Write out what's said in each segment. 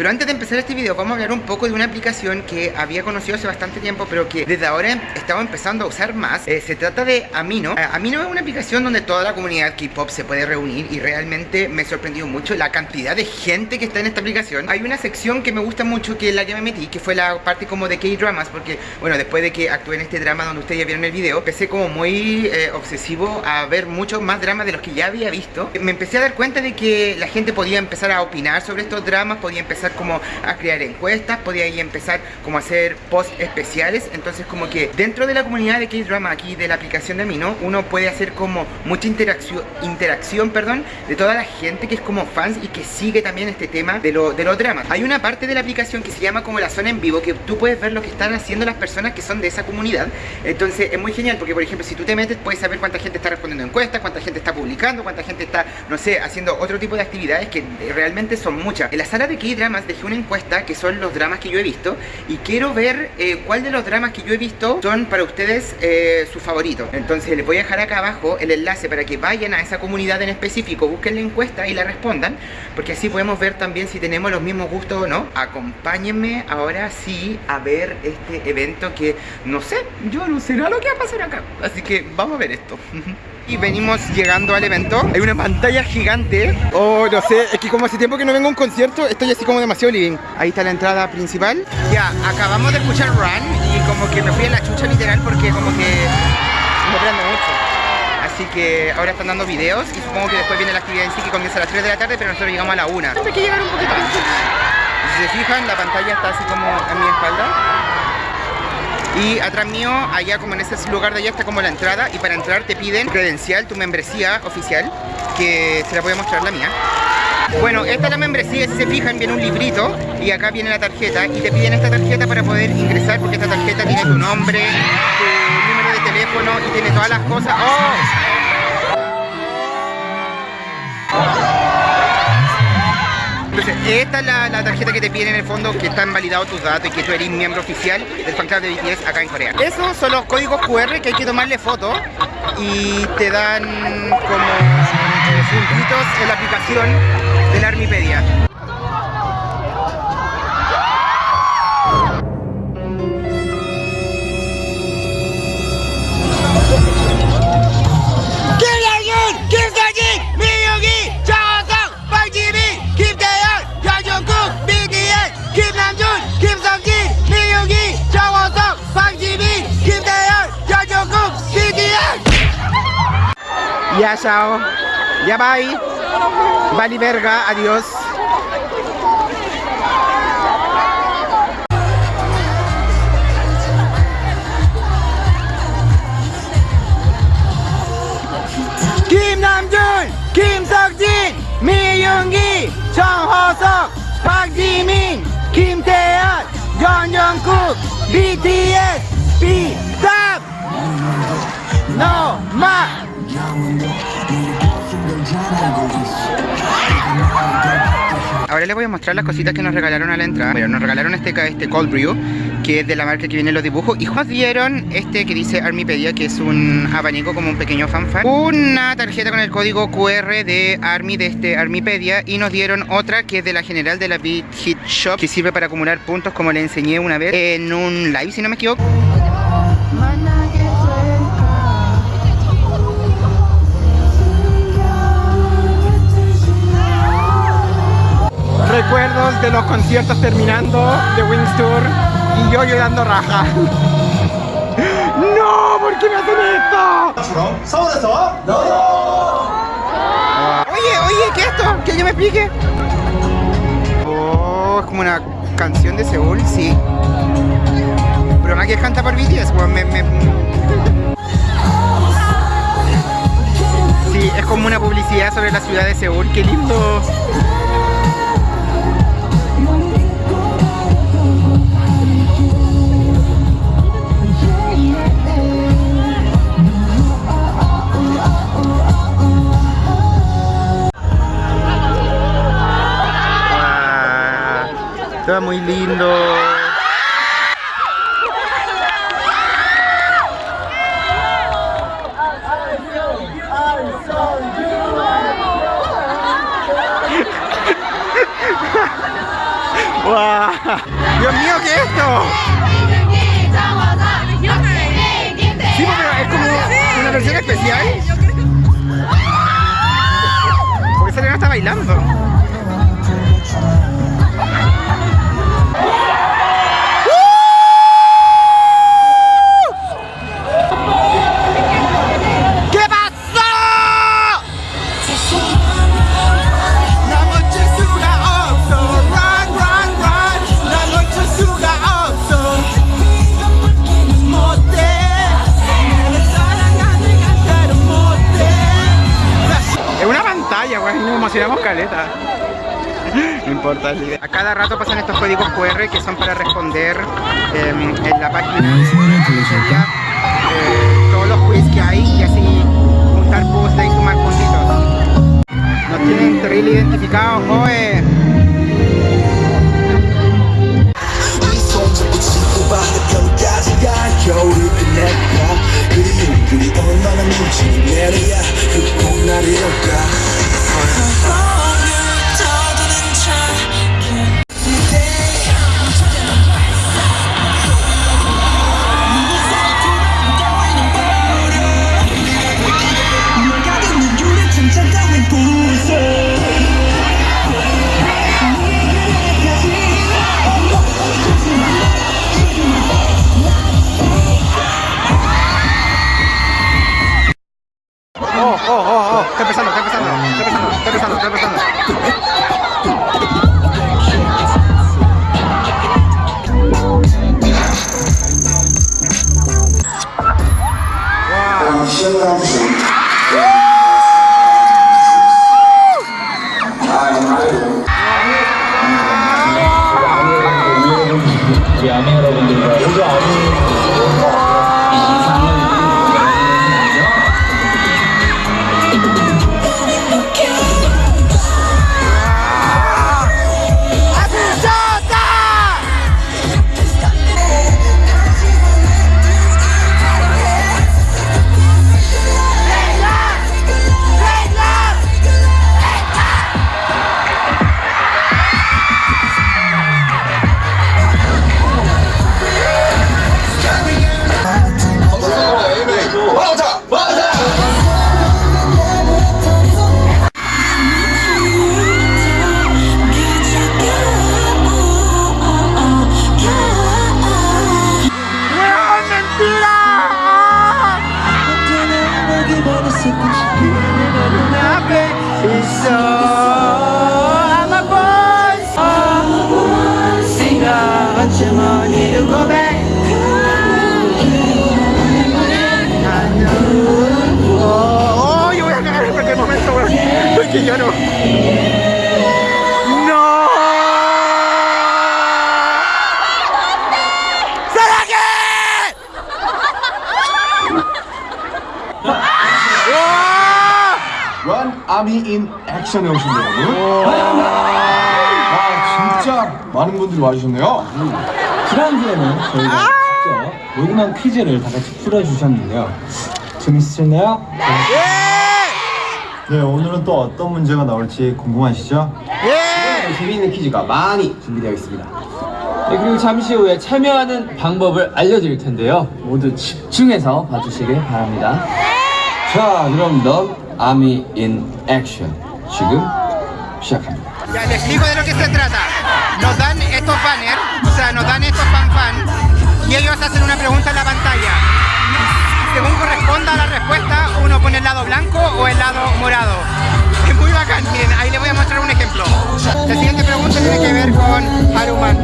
Pero antes de empezar este video vamos a hablar un poco de una aplicación que había conocido hace bastante tiempo pero que desde ahora estaba empezando a usar más. Eh, se trata de Amino. Eh, Amino es una aplicación donde toda la comunidad K-pop se puede reunir y realmente me sorprendió mucho la cantidad de gente que está en esta aplicación. Hay una sección que me gusta mucho que es la que me metí, que fue la parte como de K-dramas, porque bueno, después de que actué en este drama donde ustedes ya vieron el video, empecé como muy eh, obsesivo a ver muchos más dramas de los que ya había visto. Me empecé a dar cuenta de que la gente podía empezar a opinar sobre estos dramas, podía empezar como a crear encuestas, podía empezar como a hacer posts especiales, entonces como que dentro de la comunidad de K-drama aquí de la aplicación de Amino, uno puede hacer como mucha interacción, interacción perdón, de toda la gente que es como fans y que sigue también este tema de, lo, de los dramas. Hay una parte de la aplicación que se llama como la zona en vivo, que tú puedes ver lo que están haciendo las personas que son de esa comunidad. Entonces es muy genial porque por ejemplo si tú te metes puedes saber cuánta gente está respondiendo encuestas, cuánta gente está publicando, cuánta gente está, no sé, haciendo otro tipo de actividades que realmente son muchas. En la sala de Dejé una encuesta que son los dramas que yo he visto y quiero ver eh, cuál de los dramas que yo he visto son para ustedes eh, sus favoritos. Entonces les voy a dejar acá abajo el enlace para que vayan a esa comunidad en específico, busquen la encuesta y la respondan, porque así podemos ver también si tenemos los mismos gustos o no. Acompáñenme ahora sí a ver este evento que no sé, yo no sé nada lo que va a pasar acá. Así que vamos a ver esto. y venimos llegando al evento Hay una pantalla gigante Oh, no sé, es que como hace tiempo que no vengo a un concierto Estoy así como demasiado living Ahí está la entrada principal Ya, acabamos de escuchar Run Y como que me fui a la chucha literal porque como que me prendo mucho Así que ahora están dando videos y supongo que después viene la actividad en sí que comienza a las 3 de la tarde, pero nosotros llegamos a la 1. Hay que llegar un poquito antes. Si se fijan, la pantalla está así como a mi espalda. Y atrás mío, allá como en ese lugar de allá está como la entrada y para entrar te piden credencial, tu membresía oficial, que se la voy a mostrar la mía. Bueno, esta es la membresía, si se fijan viene un librito y acá viene la tarjeta y te piden esta tarjeta para poder ingresar porque esta tarjeta tiene tu nombre, tu número de teléfono y tiene todas las cosas. ¡Oh! Entonces, esta es la, tarjeta que te piden en el fondo que están validados tus datos y que tú eres miembro oficial del fan club de BTS acá en Corea. Esos son los códigos QR que hay que tomarle foto y te dan como puntitos en la aplicación de la Armipedia. Ya, chao. Ya, bye. Vale, verga. Adiós. Kim Namjoon, Kim Seokjin, Mi Yoongi, Chung Ho-seok, Park Ji-min, Kim Taeyeon, Yeon Jungkook, BTS, B-Stop, No, Ma, Ahora les voy a mostrar las cositas que nos regalaron a la entrada. Bueno, nos regalaron este, este Cold Brew Que es de la marca que viene en los dibujos. Y nos dieron este que dice Armipedia Que es un abanico como un pequeño fanfare. Una tarjeta con el código QR de Army De este Armipedia. Y nos dieron otra que es de la general de la Beat Hit Shop Que sirve para acumular puntos como le enseñé una vez En un live si no me equivoco recuerdos de los conciertos terminando de Wings Tour y yo llorando raja. ¡No! ¿Por qué me hacen esto? Oye, oye, ¿qué es esto? ¿Que yo me explique? Oh, es como una canción de Seúl, sí. Pero más que canta por BTS, me, me... Sí, es como una publicidad sobre la ciudad de Seúl, qué lindo. Muy lindo. mío, ¿qué es esto? Sí, pero es como una versión especial. Porque Selena está bailando. Emocionamos caleta. No importa. A cada rato pasan estos códigos QR que son para responder em, en la página. Eh, todos los quiz que hay y así juntar puzzles y sumar puntitos. Nos tienen terrible identificados, oe. 인 액션에 오신 여러분. 아 진짜 많은 분들이 와주셨네요. 지난주에는 저희가 직접 녹음한 퀴즈를 다 같이 풀어주셨는데요 재밌으셨나요? 네 오늘은 또 어떤 문제가 나올지 궁금하시죠? 예! 재미있는 퀴즈가 많이 준비되어 있습니다. 네, 그리고 잠시 후에 참여하는 방법을 알려드릴 텐데요. 모두 집중해서 봐주시길 바랍니다. 자, 그럼 넌 아미 인 액션 지금 시작합니다. Ya les explico de lo que se trata. Nos dan estos banners, o sea, nos dan estos fan fan y ellos hacen una pregunta en la pantalla. Según corresponda a la respuesta, uno pone el lado blanco o el lado morado. Es muy bacán, miren, ahí les voy a mostrar un ejemplo. La siguiente pregunta tiene que ver con Haruman.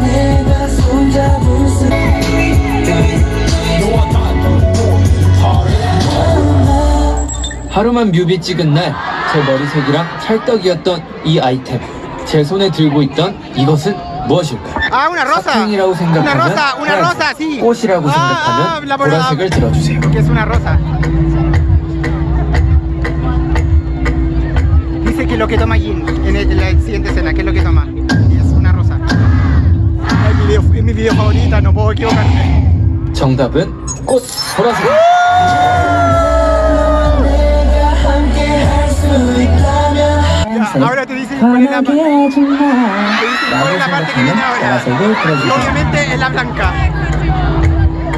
하루만 뮤비 찍은 날 제 머리색이랑 찰떡이었던 이 아이템. 제 손에 들고 있던 이것은 무엇일까요? Ah, una rosa. 사탕이라고 Una 생각하면 rosa, una rosa, sí. 꽃이라고 Ah, 생각하면 la- 보라색을 들어주세요. Que es una rosa. Dice que lo que toma Jin en, el- en la siguiente escena, ¿qué es lo que toma? Y es una rosa. Ay, mi video, es mi video favorita, no puedo equivocarme. 정답은 꽃 보라색. ahora te dicen cuál es la, parte que viene ahora. Obviamente es la blanca.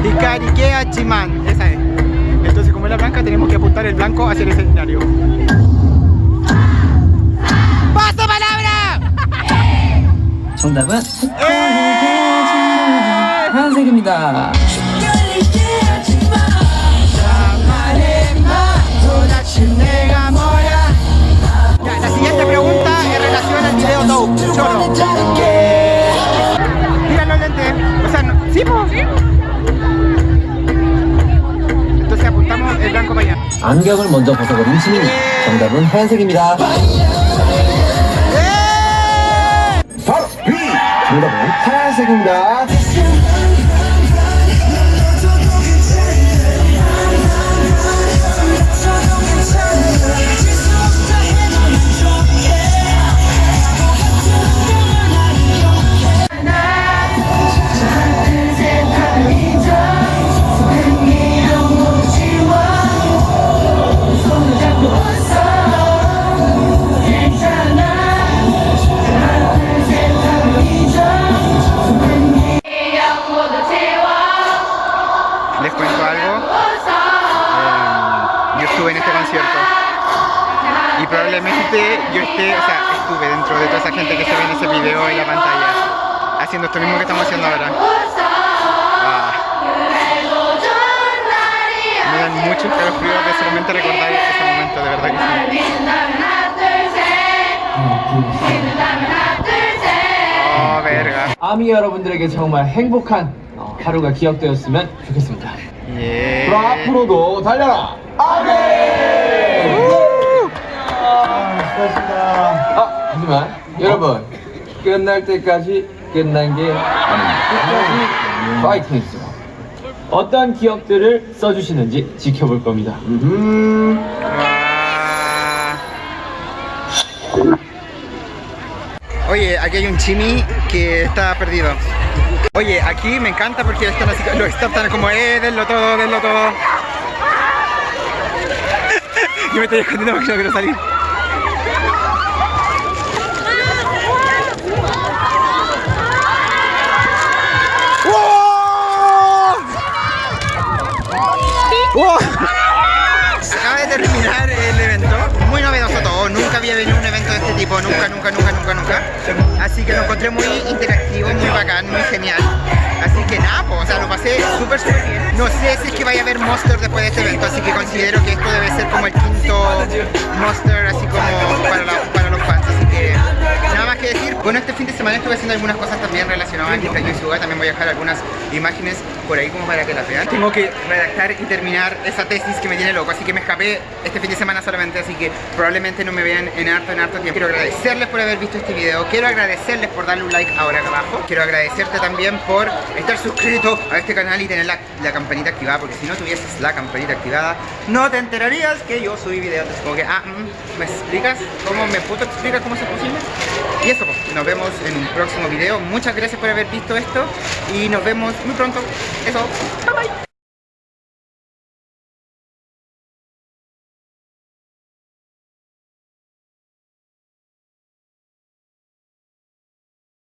Dicariquea Chimán, esa es. Entonces como es la blanca tenemos que apuntar el blanco hacia el escenario. ¡Paso palabra! ¡Eh! Choro. Mira los lentes. O sea, no, sí, po. Entonces apuntamos el blanco para allá. 안경을 먼저 벗어버린 지민이. 정답은 하얀색입니다. 바로 B 정답은 하얀색입니다 gente que se ve en ese video en la pantalla. Haciendo esto mismo que estamos haciendo ahora. Ah. Me dan mucho escalofrío de solamente recordar ese momento, de verdad que sí. Oh, verga. 아미 여러분들에게 정말 행복한 어, 하루가 기억되었으면 좋겠습니다. Yeah. 그럼 앞으로도 달려라 아, 하지만 여러분 끝날 때까지 끝난 게 아닙니다. 끝까지 파이팅 했죠. 어떤 기억들을 써주시는지 지켜볼 겁니다. Ah. Oye, aquí hay un chimi que está perdido. Oye, aquí me encanta porque están así, staff están como, eh, denlo todo, denlo todo. Yo me estoy escondiendo porque no quiero salir. Nunca, nunca, nunca, nunca, nunca. Así que lo encontré muy interactivo, muy bacán, muy genial. Así que nada, pues, o sea, lo pasé súper, súper bien. No sé si es que vaya a haber Monster después de este evento, así que considero que esto debe ser como el quinto Monster, así como para, para los fans. Así que que decir. Bueno, este fin de semana estuve haciendo algunas cosas también relacionadas a Kika Yusuga. También voy a dejar algunas imágenes por ahí como para que las vean. Tengo que redactar y terminar esa tesis que me tiene loco, así que me escapé este fin de semana solamente, así que probablemente no me vean en harto, en harto tiempo. Quiero agradecerles por haber visto este video, quiero agradecerles por darle un like ahora acá abajo, quiero agradecerte también por estar suscrito a este canal y tener la, la campanita activada, porque si no tuvieses la campanita activada, no te enterarías que yo subí videos. Como que, ah, mm, ¿me explicas? ¿Cómo me puto explicas cómo es posible? Y eso, nos vemos en un próximo video. Muchas gracias por haber visto esto y nos vemos muy pronto. Eso, bye bye.